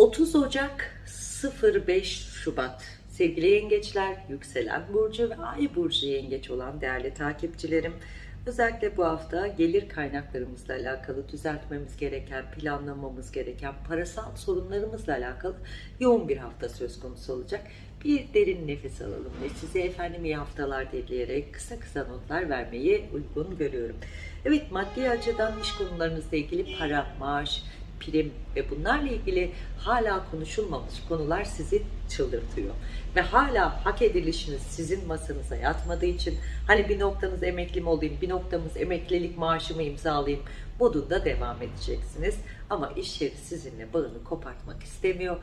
30 Ocak 05 Şubat sevgili yengeçler, yükselen burcu ve ay burcu yengeç olan değerli takipçilerim. Özellikle bu hafta gelir kaynaklarımızla alakalı düzeltmemiz gereken, planlamamız gereken parasal sorunlarımızla alakalı yoğun bir hafta söz konusu olacak. Bir derin nefes alalım ve size efendim iyi haftalar dileyerek kısa kısa notlar vermeyi uygun görüyorum. Evet maddi açıdan iş konularınızla ilgili para, maaş, prim ve bunlarla ilgili hala konuşulmamış konular sizi çıldırtıyor. Ve hala hak edilişiniz sizin masanıza yatmadığı için hani bir noktanız emekli mi olayım, bir noktamız emeklilik maaşımı imzalayayım modunda devam edeceksiniz. Ama iş yeri sizinle bağını kopartmak istemiyor.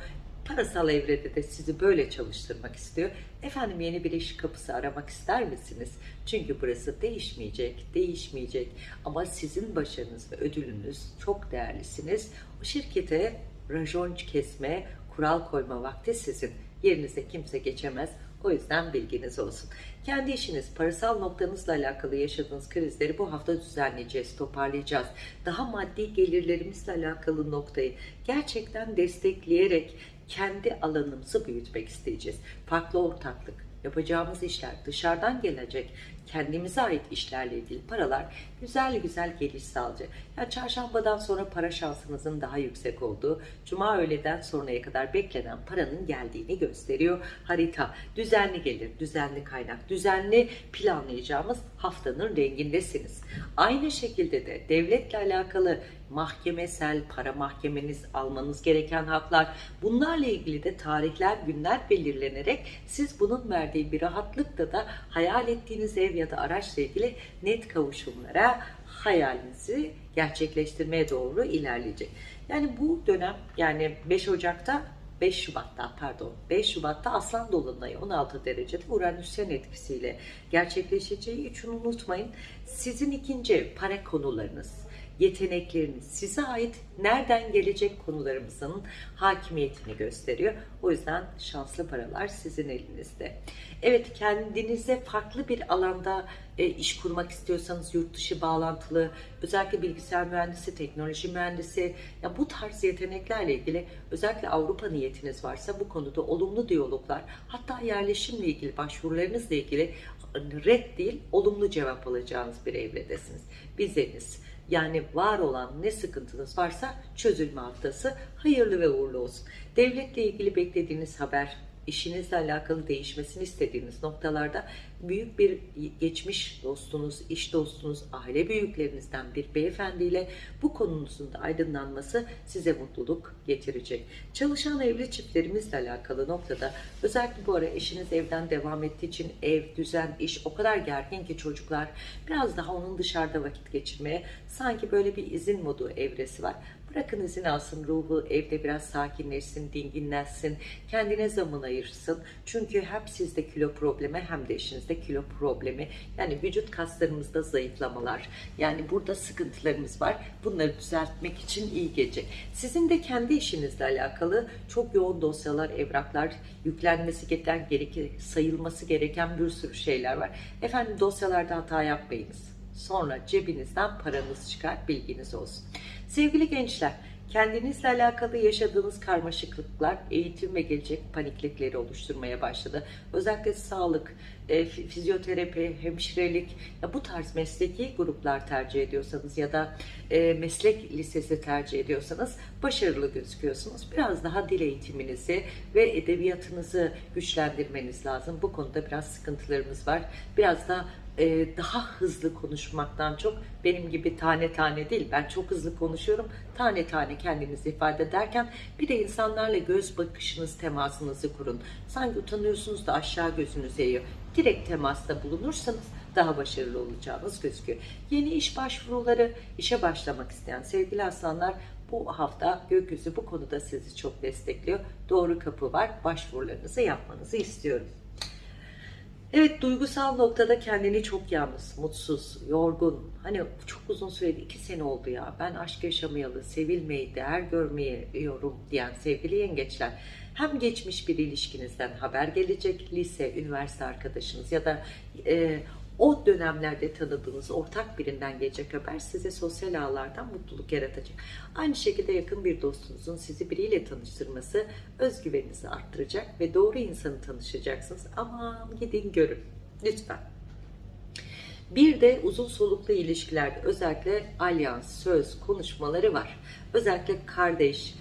Parasal evrede de sizi böyle çalıştırmak istiyor. Efendim yeni bir iş kapısı aramak ister misiniz? Çünkü burası değişmeyecek, değişmeyecek. Ama sizin başarınız ve ödülünüz çok değerlisiniz. O şirkete rajon kesme, kural koyma vakti sizin. Yerinize kimse geçemez. O yüzden bilginiz olsun. Kendi işiniz, parasal noktanızla alakalı yaşadığınız krizleri bu hafta düzenleyeceğiz, toparlayacağız. Daha maddi gelirlerimizle alakalı noktayı gerçekten destekleyerek kendi alanımızı büyütmek isteyeceğiz. Farklı ortaklık, yapacağımız işler, dışarıdan gelecek kendimize ait işlerle ilgili paralar güzel güzel geliş sağlayacak. Ya çarşambadan sonra para şansınızın daha yüksek olduğu, cuma öğleden sonraya kadar beklenen paranın geldiğini gösteriyor. Harita düzenli gelir, düzenli kaynak, düzenli planlayacağımız haftanın rengindesiniz. Aynı şekilde de devletle alakalı mahkemesel, para mahkemeniz, almanız gereken haklar, bunlarla ilgili de tarihler, günler belirlenerek siz bunun verdiği bir rahatlıkla da hayal ettiğiniz ev ya da araçla ilgili net kavuşumlara hayalinizi gerçekleştirmeye doğru ilerleyecek. Yani bu dönem yani 5 Ocak'ta 5 Şubat'ta pardon 5 Şubat'ta Aslan Dolunay'ı 16 derecede Uranüsyen etkisiyle gerçekleşeceği için unutmayın. Sizin ikinci para konularınız, yetenekleriniz, size ait nereden gelecek konularımızın hakimiyetini gösteriyor. O yüzden şanslı paralar sizin elinizde. Evet kendinize farklı bir alanda e, iş kurmak istiyorsanız yurt dışı bağlantılı, özellikle bilgisayar mühendisi, teknoloji mühendisi, ya bu tarz yeteneklerle ilgili özellikle Avrupa niyetiniz varsa bu konuda olumlu diyaloglar, hatta yerleşimle ilgili başvurularınızla ilgili red değil, olumlu cevap alacağınız bir evredesiniz. Bizeniz yani var olan ne sıkıntınız varsa çözülme haftası hayırlı ve uğurlu olsun. Devletle ilgili beklediğiniz haber, işinizle alakalı değişmesini istediğiniz noktalarda büyük bir geçmiş dostunuz, iş dostunuz, aile büyüklerinizden bir beyefendiyle bu konunuzun da aydınlanması size mutluluk getirecek. Çalışan evli çiftlerimizle alakalı noktada özellikle bu ara eşiniz evden devam ettiği için ev, düzen, iş o kadar gergin ki çocuklar biraz daha onun dışarıda vakit geçirmeye sanki böyle bir izin modu evresi var. Bırakın izin alsın ruhu evde biraz sakinleşsin, dinginleşsin, kendine zaman ayırsın. Çünkü hem sizde kilo problemi hem de eşinizde kilo problemi. Yani vücut kaslarımızda zayıflamalar. Yani burada sıkıntılarımız var. Bunları düzeltmek için iyi gece. Sizin de kendi işinizle alakalı çok yoğun dosyalar, evraklar, yüklenmesi gereken, gerekir, sayılması gereken bir sürü şeyler var. Efendim dosyalarda hata yapmayınız. Sonra cebinizden paranız çıkar bilginiz olsun. Sevgili gençler, kendinizle alakalı yaşadığınız karmaşıklıklar eğitim ve gelecek paniklikleri oluşturmaya başladı. Özellikle sağlık, e, fizyoterapi, hemşirelik ya bu tarz mesleki gruplar tercih ediyorsanız ya da e, meslek lisesi tercih ediyorsanız başarılı gözüküyorsunuz. Biraz daha dil eğitiminizi ve edebiyatınızı güçlendirmeniz lazım. Bu konuda biraz sıkıntılarımız var. Biraz da e, daha hızlı konuşmaktan çok benim gibi tane tane değil. Ben çok hızlı konuşuyorum. Tane tane kendinizi ifade ederken bir de insanlarla göz bakışınız temasınızı kurun. Sanki utanıyorsunuz da aşağı gözünüz eğiyor. Direkt temasta bulunursanız daha başarılı olacağınız gözüküyor. Yeni iş başvuruları işe başlamak isteyen sevgili aslanlar bu hafta gökyüzü bu konuda sizi çok destekliyor. Doğru kapı var. Başvurularınızı yapmanızı istiyorum Evet duygusal noktada kendini çok yalnız, mutsuz, yorgun. Hani çok uzun süredir iki sene oldu ya. Ben aşk yaşamayalı, sevilmeyi, değer görmeyiyorum diyen sevgili yengeçler. Hem geçmiş bir ilişkinizden haber gelecek, lise, üniversite arkadaşınız ya da e, o dönemlerde tanıdığınız ortak birinden gelecek haber size sosyal ağlardan mutluluk yaratacak. Aynı şekilde yakın bir dostunuzun sizi biriyle tanıştırması özgüveninizi arttıracak ve doğru insanı tanışacaksınız. Aman gidin görün lütfen. Bir de uzun soluklu ilişkilerde özellikle alyans, söz konuşmaları var. Özellikle kardeş,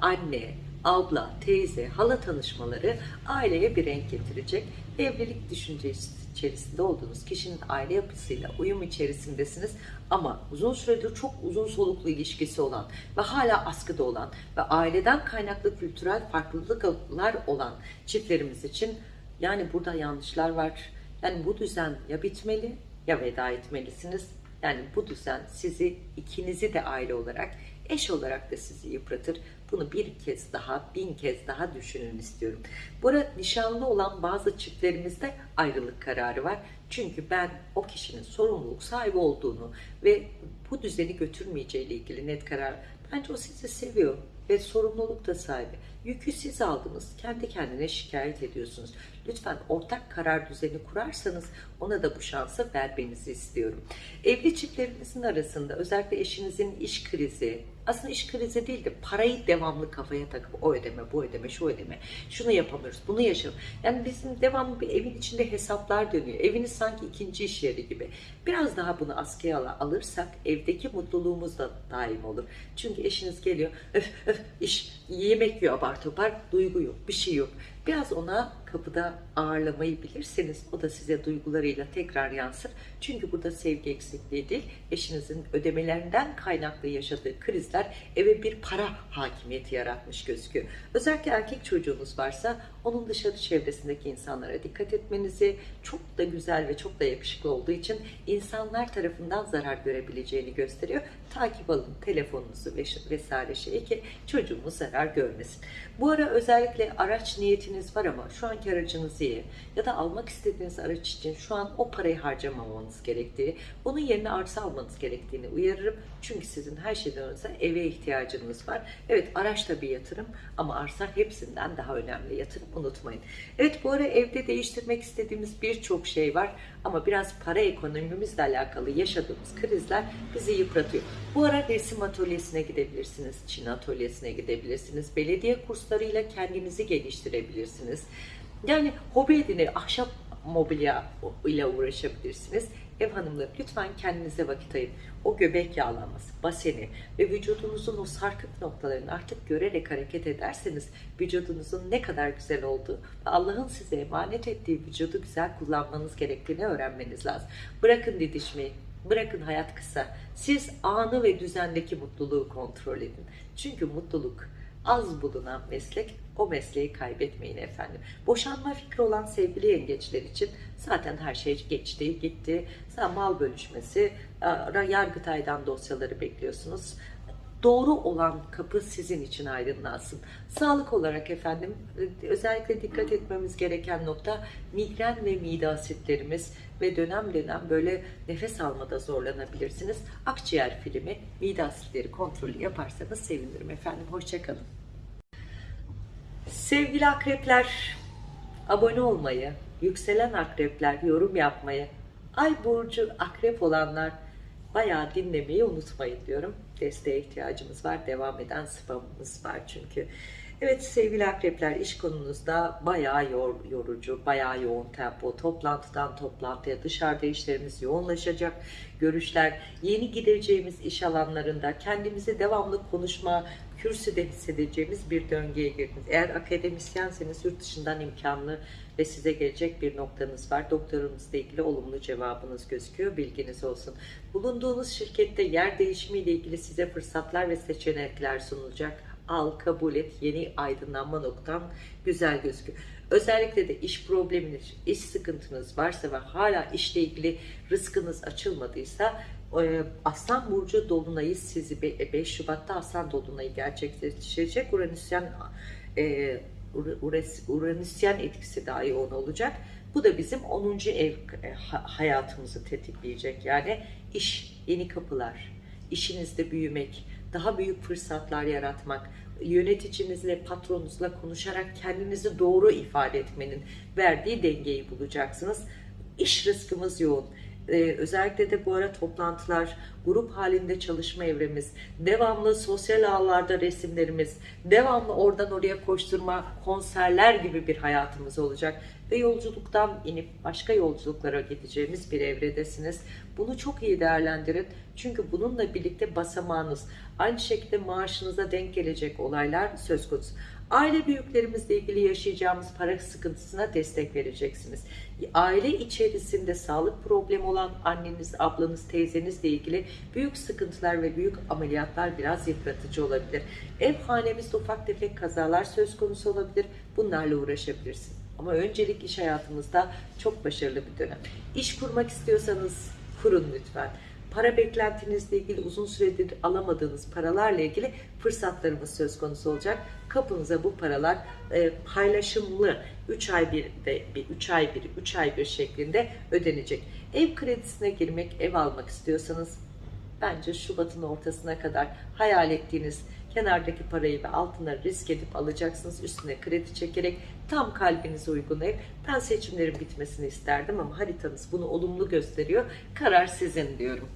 anne, abla, teyze, hala tanışmaları aileye bir renk getirecek. Evlilik düşüncesi içerisinde olduğunuz kişinin aile yapısıyla uyum içerisindesiniz ama uzun süredir çok uzun soluklu ilişkisi olan ve hala askıda olan ve aileden kaynaklı kültürel farklılıklar olan çiftlerimiz için yani burada yanlışlar var. Yani bu düzen ya bitmeli ya veda etmelisiniz. Yani bu düzen sizi ikinizi de aile olarak eş olarak da sizi yıpratır. Bunu bir kez daha, bin kez daha düşünün istiyorum. Bu arada nişanlı olan bazı çiftlerimizde ayrılık kararı var. Çünkü ben o kişinin sorumluluk sahibi olduğunu ve bu düzeni götürmeyeceği ile ilgili net karar. Bence o sizi seviyor ve sorumluluk da sahibi. Yükü siz aldınız. Kendi kendine şikayet ediyorsunuz. Lütfen ortak karar düzeni kurarsanız ona da bu şansı vermenizi istiyorum. Evli çiftlerimizin arasında özellikle eşinizin iş krizi, aslında iş krizi değil de parayı devamlı kafaya takıp o ödeme, bu ödeme, şu ödeme, şunu yapamıyoruz, bunu yaşam. Yani bizim devamlı bir evin içinde hesaplar dönüyor. Eviniz sanki ikinci iş yeri gibi. Biraz daha bunu askıya alırsak evdeki mutluluğumuz da daim olur. Çünkü eşiniz geliyor, öf öf iş, yemek yiyor apar topar, duygu yok, bir şey yok. Biraz ona kapıda ağırlamayı bilirseniz o da size duygularıyla tekrar yansır. Çünkü burada sevgi eksikliği değil, eşinizin ödemelerinden kaynaklı yaşadığı krizler eve bir para hakimiyeti yaratmış gözüküyor. Özellikle erkek çocuğunuz varsa onun dışarı çevresindeki insanlara dikkat etmenizi çok da güzel ve çok da yakışıklı olduğu için insanlar tarafından zarar görebileceğini gösteriyor. Takip alın telefonunuzu vesaire şeyi ki çocuğumuz zarar görmesin. Bu ara özellikle araç niyetiniz var ama şu anki aracınız iyi ya da almak istediğiniz araç için şu an o parayı harcamamanız gerektiği, bunun yerine arsa almanız gerektiğini uyarırım. Çünkü sizin her şeyden önce eve ihtiyacınız var. Evet araç da bir yatırım ama arsa hepsinden daha önemli yatırım unutmayın. Evet bu ara evde değiştirmek istediğimiz birçok şey var ama biraz para ekonomimizle alakalı yaşadığımız krizler bizi yıpratıyor. Bu ara resim atölyesine gidebilirsiniz, Çin atölyesine gidebilirsiniz, belediye kurslarıyla kendinizi geliştirebilirsiniz. Yani hobi edini, ahşap mobilya ile uğraşabilirsiniz. Ev hanımları lütfen kendinize vakit ayırın. O göbek yağlanması, baseni ve vücudunuzun o sarkık noktalarını artık görerek hareket ederseniz vücudunuzun ne kadar güzel olduğu ve Allah'ın size emanet ettiği vücudu güzel kullanmanız gerektiğini öğrenmeniz lazım. Bırakın didişmeyi, Bırakın hayat kısa. Siz anı ve düzendeki mutluluğu kontrol edin. Çünkü mutluluk az bulunan meslek o mesleği kaybetmeyin efendim. Boşanma fikri olan sevgili yengeçler için zaten her şey geçti, gitti. Sen mal bölüşmesi, Yargıtay'dan dosyaları bekliyorsunuz doğru olan kapı sizin için aydınlansın. Sağlık olarak efendim özellikle dikkat etmemiz gereken nokta migren ve mide asitlerimiz ve dönem dönem böyle nefes almada zorlanabilirsiniz. Akciğer filmi mide asitleri kontrolü yaparsanız sevinirim efendim. Hoşçakalın. Sevgili akrepler, abone olmayı, yükselen akrepler yorum yapmayı, ay burcu akrep olanlar bayağı dinlemeyi unutmayın diyorum. Desteğe ihtiyacımız var. Devam eden spamımız var çünkü. Evet sevgili akrepler iş konunuzda bayağı yor, yorucu, bayağı yoğun tempo. Toplantıdan toplantıya dışarıda işlerimiz yoğunlaşacak. Görüşler, yeni gideceğimiz iş alanlarında kendimizi devamlı konuşma, kürsüde hissedeceğimiz bir döngüye girdiniz. Eğer akademisyenseniz yurt dışından imkanlı ve size gelecek bir noktanız var. Doktorunuzla ilgili olumlu cevabınız gözüküyor. Bilginiz olsun. Bulunduğunuz şirkette yer değişimiyle ilgili size fırsatlar ve seçenekler sunulacak. Al, kabul et. Yeni aydınlanma noktan güzel gözüküyor. Özellikle de iş probleminiz, iş sıkıntınız varsa ve hala işle ilgili rızkınız açılmadıysa Aslan Burcu Dolunay'ı sizi 5 e, Şubat'ta Aslan Dolunay'ı gerçekleştirecek. Uranüsyen e, Uranüsyen etkisi daha yoğun olacak. Bu da bizim 10. ev e, hayatımızı tetikleyecek. Yani iş, yeni kapılar, işinizde büyümek, daha büyük fırsatlar yaratmak, yöneticinizle, patronunuzla konuşarak kendinizi doğru ifade etmenin verdiği dengeyi bulacaksınız. İş rızkımız yoğun Ee, özellikle de bu ara toplantılar, grup halinde çalışma evremiz, devamlı sosyal ağlarda resimlerimiz, devamlı oradan oraya koşturma, konserler gibi bir hayatımız olacak. Ve yolculuktan inip başka yolculuklara gideceğimiz bir evredesiniz. Bunu çok iyi değerlendirin. Çünkü bununla birlikte basamağınız, aynı şekilde maaşınıza denk gelecek olaylar söz konusu. Aile büyüklerimizle ilgili yaşayacağımız para sıkıntısına destek vereceksiniz. Aile içerisinde sağlık problemi olan anneniz, ablanız, teyzenizle ilgili büyük sıkıntılar ve büyük ameliyatlar biraz yıpratıcı olabilir. Ev hanemizde ufak tefek kazalar söz konusu olabilir. Bunlarla uğraşabilirsiniz. Ama öncelik iş hayatımızda çok başarılı bir dönem. İş kurmak istiyorsanız kurun lütfen. Para beklentinizle ilgili uzun süredir alamadığınız paralarla ilgili fırsatlarımız söz konusu olacak. Kapınıza bu paralar e, paylaşımlı 3 ay bir de bir 3 ay bir 3 ay bir şeklinde ödenecek. Ev kredisine girmek, ev almak istiyorsanız bence Şubat'ın ortasına kadar hayal ettiğiniz kenardaki parayı ve altınları risk edip alacaksınız. Üstüne kredi çekerek tam kalbinize uygun ev. Ben seçimlerin bitmesini isterdim ama haritanız bunu olumlu gösteriyor. Karar sizin diyorum.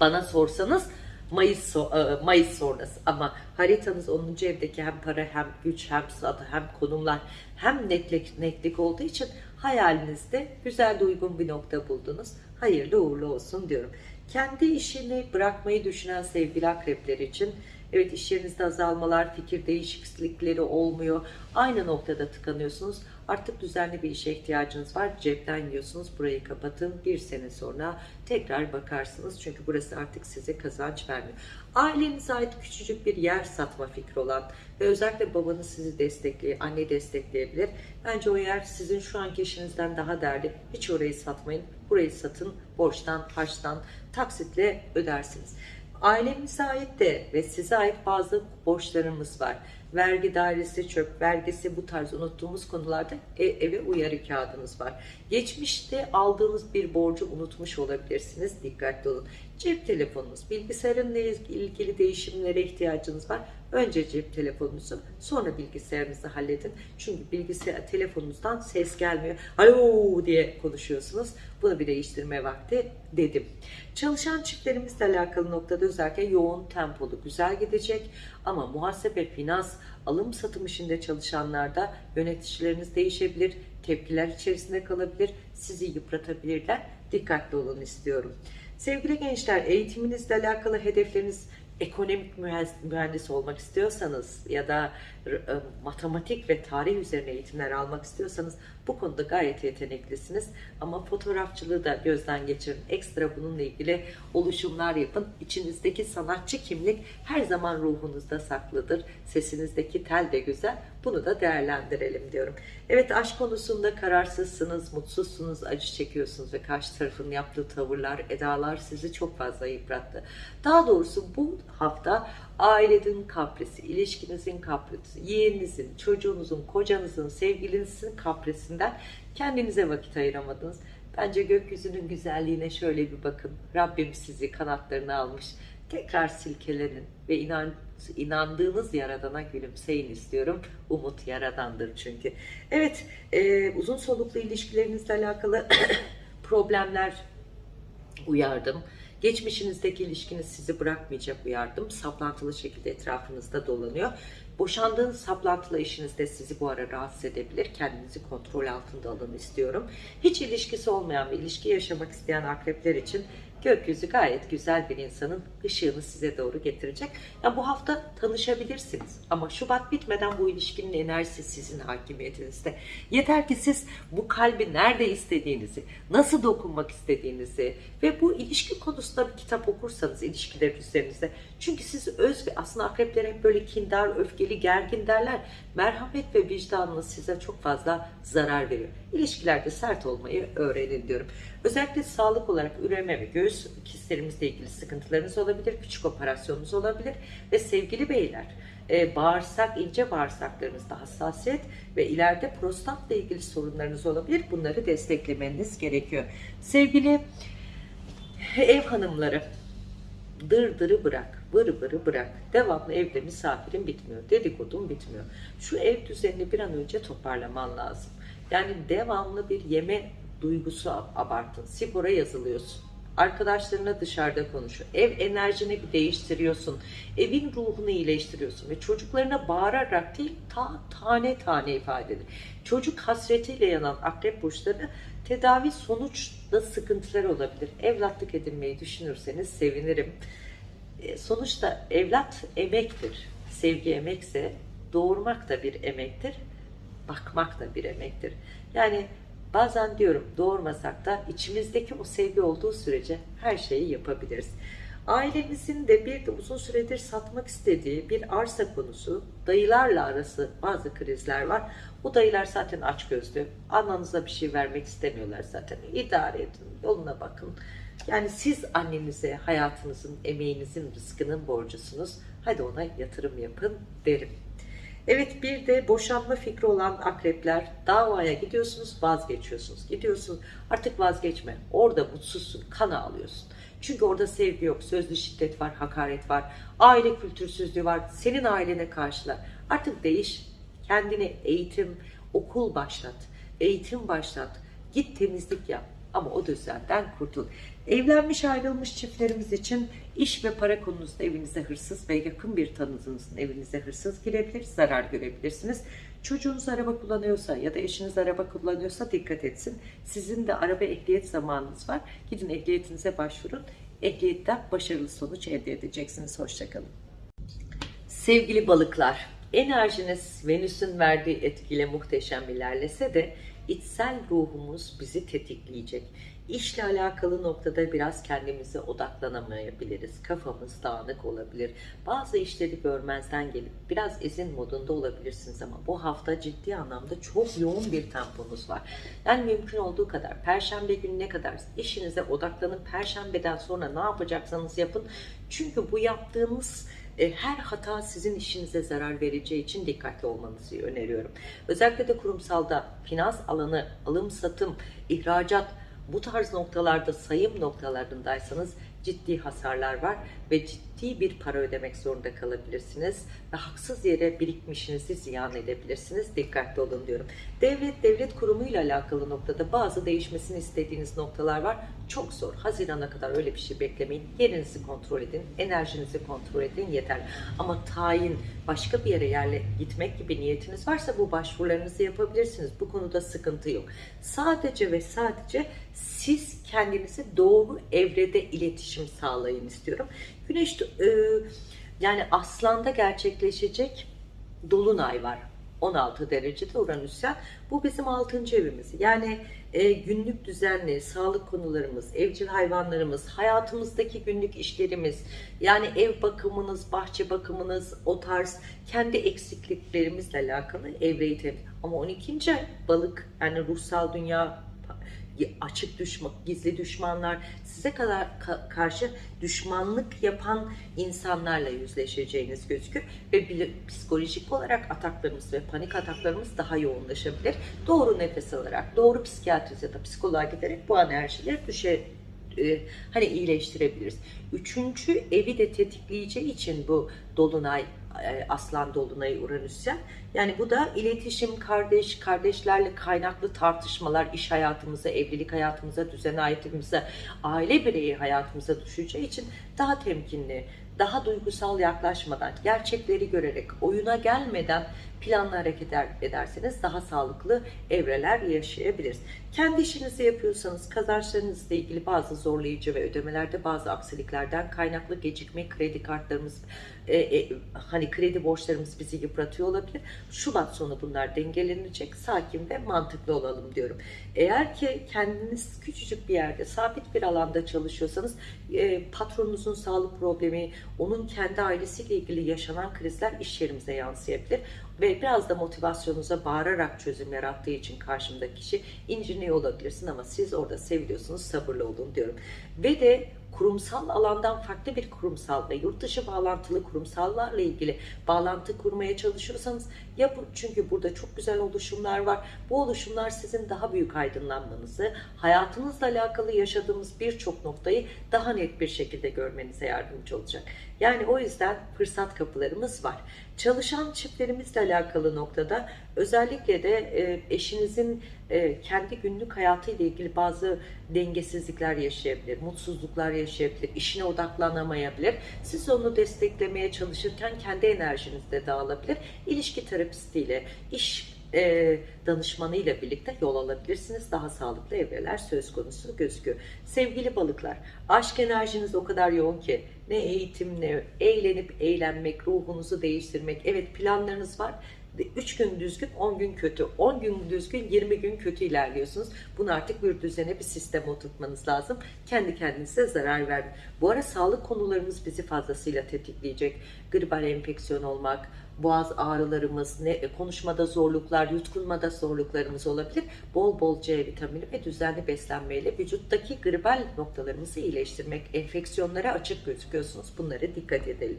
Bana sorsanız Mayıs, e, Mayıs sonrası ama haritanız 10. evdeki hem para hem güç hem sadı hem konumlar hem netlik, netlik olduğu için hayalinizde güzel de uygun bir nokta buldunuz. Hayırlı uğurlu olsun diyorum. Kendi işini bırakmayı düşünen sevgili akrepler için evet iş yerinizde azalmalar, fikir değişiklikleri olmuyor. Aynı noktada tıkanıyorsunuz. Artık düzenli bir işe ihtiyacınız var. Cepten yiyorsunuz. Burayı kapatın. Bir sene sonra tekrar bakarsınız. Çünkü burası artık size kazanç vermiyor. Ailenize ait küçücük bir yer satma fikri olan ve özellikle babanız sizi destekliyor, anne destekleyebilir. Bence o yer sizin şu anki işinizden daha değerli. Hiç orayı satmayın. Burayı satın, borçtan, harçtan, taksitle ödersiniz. Ailemize ait de ve size ait bazı borçlarımız var. Vergi dairesi, çöp vergisi bu tarz unuttuğumuz konularda e- eve uyarı kağıdınız var. Geçmişte aldığınız bir borcu unutmuş olabilirsiniz. Dikkatli olun. Cep telefonunuz, bilgisayarınla ilgili değişimlere ihtiyacınız var. Önce cep telefonunuzu, sonra bilgisayarınızı halledin. Çünkü bilgisayar telefonunuzdan ses gelmiyor. Alo diye konuşuyorsunuz. Bunu bir değiştirme vakti dedim. Çalışan çiftlerimizle alakalı noktada özellikle yoğun tempolu güzel gidecek. Ama muhasebe, finans, alım satım işinde çalışanlarda yöneticileriniz değişebilir. Tepkiler içerisinde kalabilir. Sizi yıpratabilirler. Dikkatli olun istiyorum. Sevgili gençler eğitiminizle alakalı hedefleriniz ekonomik mühendis olmak istiyorsanız ya da e, matematik ve tarih üzerine eğitimler almak istiyorsanız bu konuda gayet yeteneklisiniz. Ama fotoğrafçılığı da gözden geçirin. Ekstra bununla ilgili oluşumlar yapın. İçinizdeki sanatçı kimlik her zaman ruhunuzda saklıdır. Sesinizdeki tel de güzel. Bunu da değerlendirelim diyorum. Evet aşk konusunda kararsızsınız, mutsuzsunuz, acı çekiyorsunuz ve karşı tarafın yaptığı tavırlar, edalar sizi çok fazla yıprattı. Daha doğrusu bu hafta ailenin kaprisi, ilişkinizin kaprisi, yeğeninizin, çocuğunuzun, kocanızın, sevgilinizin kaprisinden kendinize vakit ayıramadınız. Bence gökyüzünün güzelliğine şöyle bir bakın. Rabbim sizi kanatlarına almış. Tekrar silkelenin ve inan, inandığınız yaradana gülümseyin istiyorum. Umut yaradandır çünkü. Evet, e, uzun soluklu ilişkilerinizle alakalı problemler uyardım. Geçmişinizdeki ilişkiniz sizi bırakmayacak uyardım. Saplantılı şekilde etrafınızda dolanıyor. Boşandığınız saplantılı eşiniz de sizi bu ara rahatsız edebilir. Kendinizi kontrol altında alın istiyorum. Hiç ilişkisi olmayan bir ilişki yaşamak isteyen akrepler için gökyüzü gayet güzel bir insanın ışığını size doğru getirecek. Yani bu hafta tanışabilirsiniz ama Şubat bitmeden bu ilişkinin enerjisi sizin hakimiyetinizde. Yeter ki siz bu kalbi nerede istediğinizi, nasıl dokunmak istediğinizi ve bu ilişki konusunda bir kitap okursanız ilişkiler üzerinizde. Çünkü siz öz ve aslında akrepler hep böyle kindar, öfkeli, gergin derler. Merhamet ve vicdanınız size çok fazla zarar veriyor. İlişkilerde sert olmayı öğrenin diyorum. Özellikle sağlık olarak üreme ve göğüs kistlerimizle ilgili sıkıntılarınız olabilir, küçük operasyonunuz olabilir ve sevgili beyler e, bağırsak, ince bağırsaklarınızda hassasiyet ve ileride prostatla ilgili sorunlarınız olabilir. Bunları desteklemeniz gerekiyor. Sevgili ev hanımları, dırdırı bırak, vırı vırı bırak. Devamlı evde misafirin bitmiyor, dedikodun bitmiyor. Şu ev düzenini bir an önce toparlaman lazım. Yani devamlı bir yeme duygusu abartın. Spora yazılıyorsun. Arkadaşlarına dışarıda konuşuyor. Ev enerjini bir değiştiriyorsun. Evin ruhunu iyileştiriyorsun. Ve çocuklarına bağırarak değil ta, tane tane ifade edin. Çocuk hasretiyle yanan akrep burçları tedavi sonuçta sıkıntılar olabilir. Evlatlık edinmeyi düşünürseniz sevinirim. E, Sonuçta evlat emektir. Sevgi emekse doğurmak da bir emektir. Bakmak da bir emektir. Yani bazen diyorum doğurmasak da içimizdeki o sevgi olduğu sürece her şeyi yapabiliriz. Ailemizin de bir de uzun süredir satmak istediği bir arsa konusu, dayılarla arası bazı krizler var. Bu dayılar zaten açgözlü. Annanıza bir şey vermek istemiyorlar zaten. İdare edin, yoluna bakın. Yani siz annenize hayatınızın, emeğinizin, rızkının borcusunuz. Hadi ona yatırım yapın derim. Evet bir de boşanma fikri olan akrepler davaya gidiyorsunuz vazgeçiyorsunuz. Gidiyorsun artık vazgeçme. Orada mutsuzsun, kan ağlıyorsun. Çünkü orada sevgi yok, sözlü şiddet var, hakaret var, aile kültürsüzlüğü var, senin ailene karşılar. Artık değiş, kendine eğitim, okul başlat, eğitim başlat, git temizlik yap. Ama o düzenden kurtul. Evlenmiş ayrılmış çiftlerimiz için iş ve para konusunda evinize hırsız ve yakın bir tanıdığınızın evinize hırsız girebilir, zarar görebilirsiniz. Çocuğunuz araba kullanıyorsa ya da eşiniz araba kullanıyorsa dikkat etsin. Sizin de araba ehliyet zamanınız var. Gidin ehliyetinize başvurun. Ehliyetten başarılı sonuç elde edeceksiniz. Hoşçakalın. Sevgili balıklar, enerjiniz Venüs'ün verdiği etkiyle muhteşem ilerlese de içsel ruhumuz bizi tetikleyecek. İşle alakalı noktada biraz kendimize odaklanamayabiliriz. Kafamız dağınık olabilir. Bazı işleri görmezden gelip biraz izin modunda olabilirsiniz ama bu hafta ciddi anlamda çok yoğun bir temponuz var. Yani mümkün olduğu kadar perşembe gününe kadar işinize odaklanın. Perşembeden sonra ne yapacaksanız yapın. Çünkü bu yaptığınız e, her hata sizin işinize zarar vereceği için dikkatli olmanızı öneriyorum. Özellikle de kurumsalda finans alanı, alım satım, ihracat bu tarz noktalarda sayım noktalarındaysanız ciddi hasarlar var ve ciddi bir para ödemek zorunda kalabilirsiniz ve haksız yere birikmişinizi ziyan edebilirsiniz. Dikkatli olun diyorum. Devlet, devlet kurumuyla alakalı noktada bazı değişmesini istediğiniz noktalar var. Çok zor. Hazirana kadar öyle bir şey beklemeyin. Yerinizi kontrol edin, enerjinizi kontrol edin yeter. Ama tayin, başka bir yere yerle gitmek gibi niyetiniz varsa bu başvurularınızı yapabilirsiniz. Bu konuda sıkıntı yok. Sadece ve sadece siz kendinizi doğru evrede iletişim sağlayın istiyorum. Güneş e, yani aslanda gerçekleşecek dolunay var. 16 derecede Uranüs'ten. Bu bizim 6. evimiz. Yani e, günlük düzenli, sağlık konularımız, evcil hayvanlarımız, hayatımızdaki günlük işlerimiz, yani ev bakımınız, bahçe bakımınız, o tarz kendi eksikliklerimizle alakalı evreyi temsil. Ama 12. ay balık yani ruhsal dünya açık düşman, gizli düşmanlar, size kadar ka- karşı düşmanlık yapan insanlarla yüzleşeceğiniz gözükür ve psikolojik olarak ataklarımız ve panik ataklarımız daha yoğunlaşabilir. Doğru nefes alarak, doğru psikiyatrist ya da psikoloğa giderek bu enerjileri düşe e, hani iyileştirebiliriz. Üçüncü evi de tetikleyeceği için bu dolunay aslan dolunayı Uranüs'ten. Yani bu da iletişim, kardeş, kardeşlerle kaynaklı tartışmalar, iş hayatımıza, evlilik hayatımıza, düzen hayatımıza, aile bireyi hayatımıza düşeceği için daha temkinli, daha duygusal yaklaşmadan, gerçekleri görerek, oyuna gelmeden planlı hareket ederseniz daha sağlıklı evreler yaşayabiliriz. Kendi işinizi yapıyorsanız kazançlarınızla ilgili bazı zorlayıcı ve ödemelerde bazı aksiliklerden kaynaklı gecikme kredi kartlarımız e, e, hani kredi borçlarımız bizi yıpratıyor olabilir. Şubat sonu bunlar dengelenecek. Sakin ve mantıklı olalım diyorum. Eğer ki kendiniz küçücük bir yerde sabit bir alanda çalışıyorsanız e, patronunuzun sağlık problemi, onun kendi ailesiyle ilgili yaşanan krizler iş yerimize yansıyabilir ve biraz da motivasyonunuza bağırarak çözüm yarattığı için karşımdaki kişi inciniyor olabilirsin ama siz orada seviliyorsunuz sabırlı olun diyorum. Ve de kurumsal alandan farklı bir kurumsal ve yurt dışı bağlantılı kurumsallarla ilgili bağlantı kurmaya çalışıyorsanız ya bu, çünkü burada çok güzel oluşumlar var. Bu oluşumlar sizin daha büyük aydınlanmanızı, hayatınızla alakalı yaşadığımız birçok noktayı daha net bir şekilde görmenize yardımcı olacak. Yani o yüzden fırsat kapılarımız var. Çalışan çiftlerimizle alakalı noktada özellikle de e, eşinizin e, kendi günlük hayatıyla ilgili bazı dengesizlikler yaşayabilir, mutsuzluklar yaşayabilir, işine odaklanamayabilir. Siz onu desteklemeye çalışırken kendi enerjiniz de dağılabilir. İlişki terapistiyle, iş e, danışmanıyla birlikte yol alabilirsiniz. Daha sağlıklı evreler söz konusu gözüküyor. Sevgili balıklar, aşk enerjiniz o kadar yoğun ki ne eğitim ne eğlenip eğlenmek, ruhunuzu değiştirmek. Evet planlarınız var. 3 gün düzgün, 10 gün kötü. 10 gün düzgün, 20 gün kötü ilerliyorsunuz. Bunu artık bir düzene, bir sisteme oturtmanız lazım. Kendi kendinize zarar vermeyin. Bu ara sağlık konularımız bizi fazlasıyla tetikleyecek. Gribal enfeksiyon olmak, boğaz ağrılarımız, ne, konuşmada zorluklar, yutkunmada zorluklarımız olabilir. Bol bol C vitamini ve düzenli beslenmeyle vücuttaki gribal noktalarımızı iyileştirmek, enfeksiyonlara açık gözüküyorsunuz. Bunlara dikkat edelim.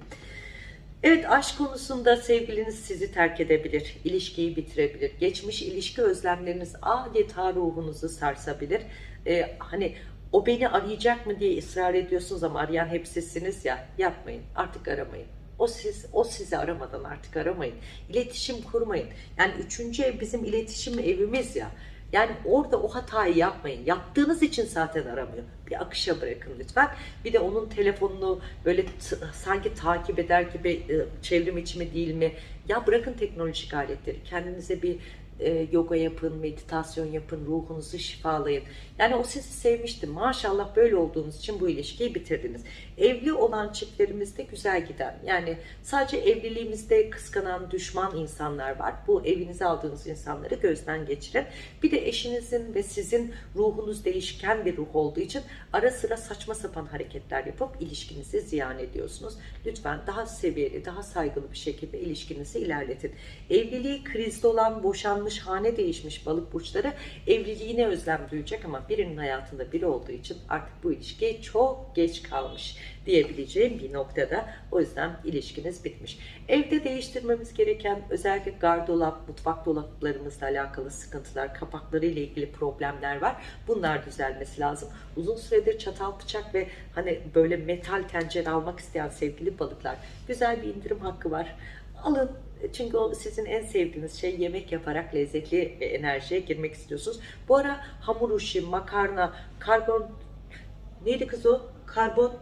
Evet aşk konusunda sevgiliniz sizi terk edebilir, ilişkiyi bitirebilir. Geçmiş ilişki özlemleriniz adeta ruhunuzu sarsabilir. Ee, hani o beni arayacak mı diye ısrar ediyorsunuz ama arayan hep sizsiniz ya yapmayın artık aramayın. O siz o sizi aramadan artık aramayın. İletişim kurmayın. Yani üçüncü ev bizim iletişim evimiz ya. Yani orada o hatayı yapmayın. Yaptığınız için zaten aramıyor. Bir akışa bırakın lütfen. Bir de onun telefonunu böyle sanki takip eder gibi e, çevrim içi mi değil mi? Ya bırakın teknolojik aletleri. Kendinize bir e, yoga yapın, meditasyon yapın, ruhunuzu şifalayın. Yani o sizi sevmişti. Maşallah böyle olduğunuz için bu ilişkiyi bitirdiniz. Evli olan çiftlerimizde güzel giden. Yani sadece evliliğimizde kıskanan, düşman insanlar var. Bu evinize aldığınız insanları gözden geçirin. Bir de eşinizin ve sizin ruhunuz değişken bir ruh olduğu için ara sıra saçma sapan hareketler yapıp ilişkinizi ziyan ediyorsunuz. Lütfen daha seviyeli, daha saygılı bir şekilde ilişkinizi ilerletin. Evliliği krizde olan, boşanmış, hane değişmiş balık burçları evliliğine özlem duyacak ama birinin hayatında biri olduğu için artık bu ilişki çok geç kalmış diyebileceğim bir noktada. O yüzden ilişkiniz bitmiş. Evde değiştirmemiz gereken özellikle gardolap, mutfak dolaplarımızla alakalı sıkıntılar, kapakları ile ilgili problemler var. Bunlar düzelmesi lazım. Uzun süredir çatal bıçak ve hani böyle metal tencere almak isteyen sevgili balıklar güzel bir indirim hakkı var. Alın çünkü o sizin en sevdiğiniz şey yemek yaparak lezzetli ve enerjiye girmek istiyorsunuz. Bu ara hamur işi, makarna, karbon neydi kız o? Karbon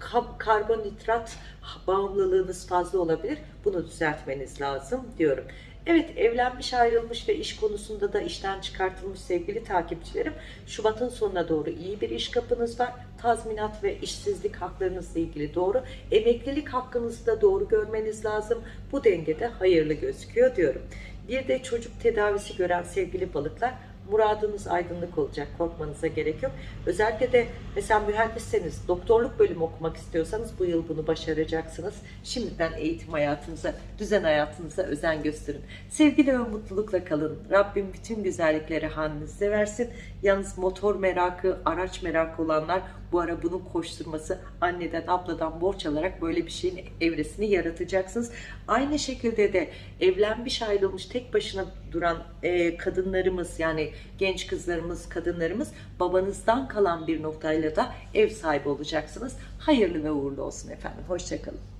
kab- karbonhidrat bağımlılığınız fazla olabilir. Bunu düzeltmeniz lazım diyorum. Evet evlenmiş ayrılmış ve iş konusunda da işten çıkartılmış sevgili takipçilerim. Şubat'ın sonuna doğru iyi bir iş kapınız var. Tazminat ve işsizlik haklarınızla ilgili doğru. Emeklilik hakkınızı da doğru görmeniz lazım. Bu dengede hayırlı gözüküyor diyorum. Bir de çocuk tedavisi gören sevgili balıklar muradınız aydınlık olacak. Korkmanıza gerek yok. Özellikle de mesela mühendisseniz, doktorluk bölümü okumak istiyorsanız bu yıl bunu başaracaksınız. Şimdiden eğitim hayatınıza, düzen hayatınıza özen gösterin. Sevgiyle ve mutlulukla kalın. Rabbim bütün güzellikleri halinize versin. Yalnız motor merakı, araç merakı olanlar bu ara bunun koşturması anneden, abladan borç alarak böyle bir şeyin evresini yaratacaksınız. Aynı şekilde de evlenmiş, ayrılmış, tek başına duran e, kadınlarımız yani genç kızlarımız, kadınlarımız babanızdan kalan bir noktayla da ev sahibi olacaksınız. Hayırlı ve uğurlu olsun efendim. Hoşçakalın.